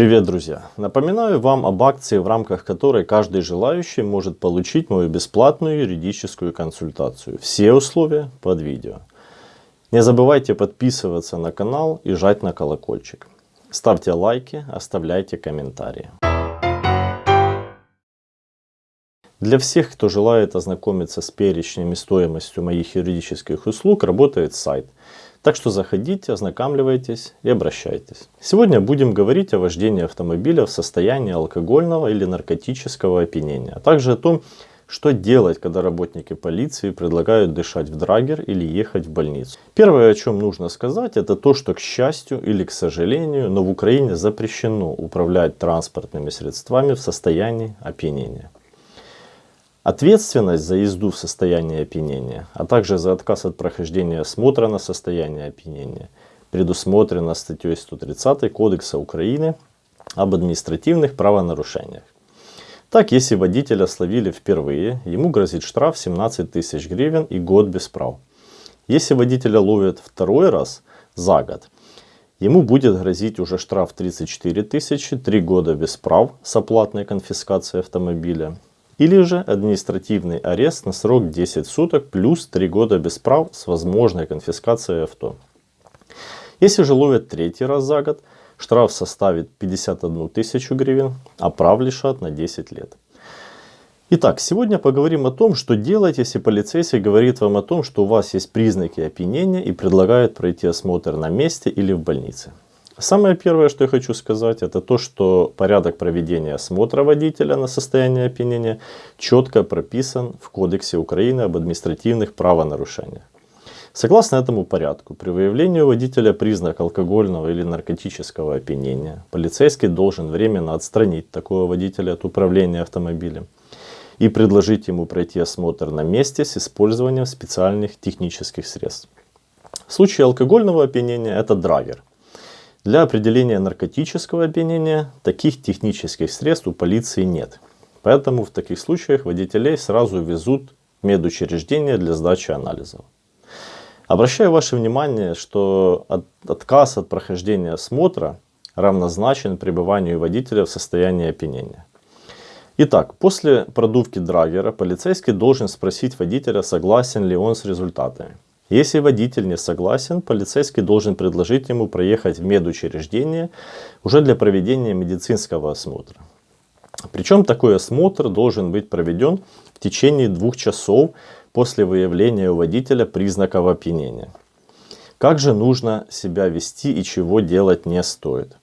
Привет, друзья! Напоминаю вам об акции, в рамках которой каждый желающий может получить мою бесплатную юридическую консультацию. Все условия под видео. Не забывайте подписываться на канал и жать на колокольчик. Ставьте лайки, оставляйте комментарии. Для всех, кто желает ознакомиться с перечнем и стоимостью моих юридических услуг, работает сайт – так что заходите, ознакомливайтесь и обращайтесь. Сегодня будем говорить о вождении автомобиля в состоянии алкогольного или наркотического опьянения, а также о том, что делать, когда работники полиции предлагают дышать в драгер или ехать в больницу. Первое, о чем нужно сказать, это то, что, к счастью или к сожалению, но в Украине запрещено управлять транспортными средствами в состоянии опьянения. Ответственность за езду в состоянии опьянения, а также за отказ от прохождения осмотра на состояние опьянения предусмотрена статьей 130 Кодекса Украины об административных правонарушениях. Так, если водителя словили впервые, ему грозит штраф 17 тысяч гривен и год без прав. Если водителя ловят второй раз за год, ему будет грозить уже штраф 34 тысячи, 3 года без прав с оплатной конфискацией автомобиля или же административный арест на срок 10 суток плюс 3 года без прав с возможной конфискацией авто. Если же ловят третий раз за год, штраф составит 51 тысячу гривен, а прав лишат на 10 лет. Итак, сегодня поговорим о том, что делать, если полицейский говорит вам о том, что у вас есть признаки опьянения и предлагает пройти осмотр на месте или в больнице. Самое первое, что я хочу сказать, это то, что порядок проведения осмотра водителя на состояние опьянения четко прописан в Кодексе Украины об административных правонарушениях. Согласно этому порядку, при выявлении у водителя признак алкогольного или наркотического опьянения, полицейский должен временно отстранить такого водителя от управления автомобилем и предложить ему пройти осмотр на месте с использованием специальных технических средств. В случае алкогольного опьянения это драгер – для определения наркотического опьянения таких технических средств у полиции нет. Поэтому в таких случаях водителей сразу везут в медучреждение для сдачи анализов. Обращаю ваше внимание, что от, отказ от прохождения осмотра равнозначен пребыванию водителя в состоянии опьянения. Итак, после продувки драгера полицейский должен спросить водителя, согласен ли он с результатами. Если водитель не согласен, полицейский должен предложить ему проехать в медучреждение уже для проведения медицинского осмотра. Причем такой осмотр должен быть проведен в течение двух часов после выявления у водителя признаков опьянения. Как же нужно себя вести и чего делать не стоит?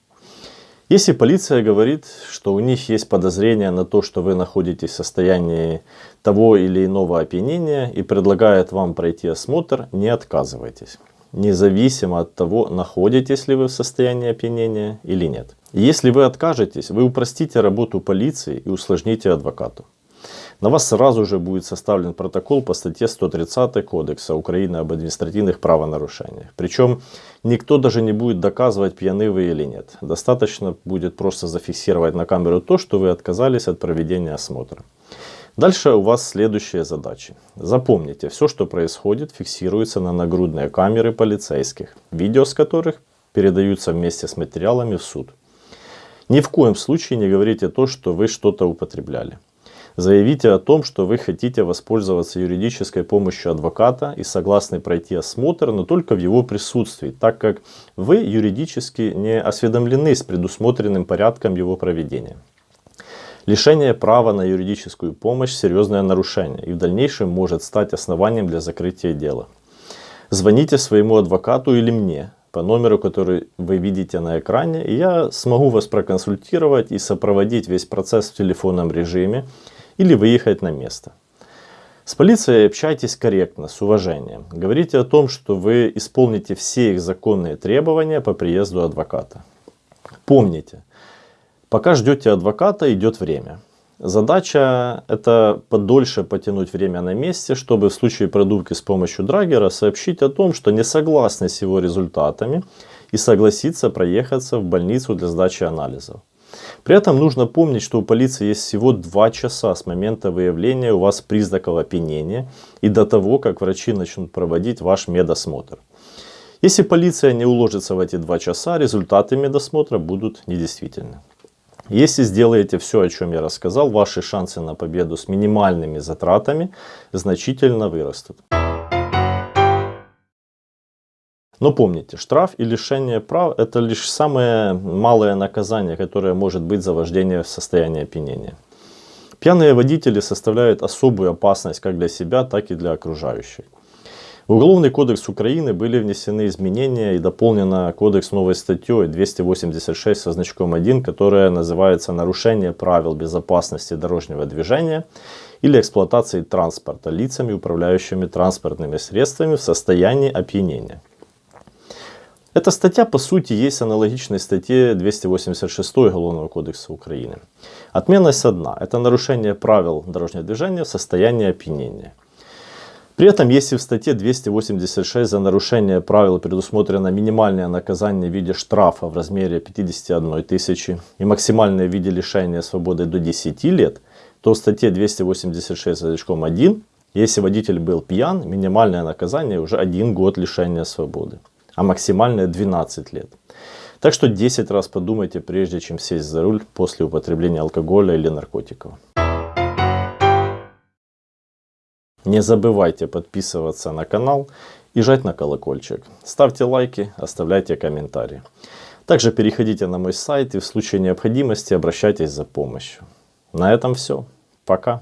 Если полиция говорит, что у них есть подозрение на то, что вы находитесь в состоянии того или иного опьянения и предлагает вам пройти осмотр, не отказывайтесь. Независимо от того, находитесь ли вы в состоянии опьянения или нет. Если вы откажетесь, вы упростите работу полиции и усложните адвокату на вас сразу же будет составлен протокол по статье 130 Кодекса Украины об административных правонарушениях. Причем никто даже не будет доказывать, пьяны вы или нет. Достаточно будет просто зафиксировать на камеру то, что вы отказались от проведения осмотра. Дальше у вас следующие задачи. Запомните, все, что происходит, фиксируется на нагрудные камеры полицейских, видео с которых передаются вместе с материалами в суд. Ни в коем случае не говорите то, что вы что-то употребляли. Заявите о том, что вы хотите воспользоваться юридической помощью адвоката и согласны пройти осмотр, но только в его присутствии, так как вы юридически не осведомлены с предусмотренным порядком его проведения. Лишение права на юридическую помощь – серьезное нарушение и в дальнейшем может стать основанием для закрытия дела. Звоните своему адвокату или мне по номеру, который вы видите на экране, и я смогу вас проконсультировать и сопроводить весь процесс в телефонном режиме, или выехать на место. С полицией общайтесь корректно, с уважением. Говорите о том, что вы исполните все их законные требования по приезду адвоката. Помните, пока ждете адвоката, идет время. Задача это подольше потянуть время на месте, чтобы в случае продувки с помощью драгера сообщить о том, что не согласны с его результатами и согласиться проехаться в больницу для сдачи анализов. При этом нужно помнить, что у полиции есть всего 2 часа с момента выявления у вас признаков опьянения и до того, как врачи начнут проводить ваш медосмотр. Если полиция не уложится в эти 2 часа, результаты медосмотра будут недействительны. Если сделаете все, о чем я рассказал, ваши шансы на победу с минимальными затратами значительно вырастут. Но помните, штраф и лишение прав – это лишь самое малое наказание, которое может быть за вождение в состоянии опьянения. Пьяные водители составляют особую опасность как для себя, так и для окружающих. В Уголовный кодекс Украины были внесены изменения и дополнена кодекс новой статьей 286 со значком 1, которая называется «Нарушение правил безопасности дорожного движения или эксплуатации транспорта лицами, управляющими транспортными средствами в состоянии опьянения». Эта статья по сути есть аналогичной статье 286 Уголовного кодекса Украины. Отменность одна – это нарушение правил дорожного движения в состоянии опьянения. При этом, если в статье 286 за нарушение правил предусмотрено минимальное наказание в виде штрафа в размере 51 тысячи и максимальное в виде лишения свободы до 10 лет, то в статье 286 значком 1, если водитель был пьян, минимальное наказание уже 1 год лишения свободы а максимальное 12 лет. Так что 10 раз подумайте, прежде чем сесть за руль после употребления алкоголя или наркотиков. Не забывайте подписываться на канал и жать на колокольчик. Ставьте лайки, оставляйте комментарии. Также переходите на мой сайт и в случае необходимости обращайтесь за помощью. На этом все. Пока.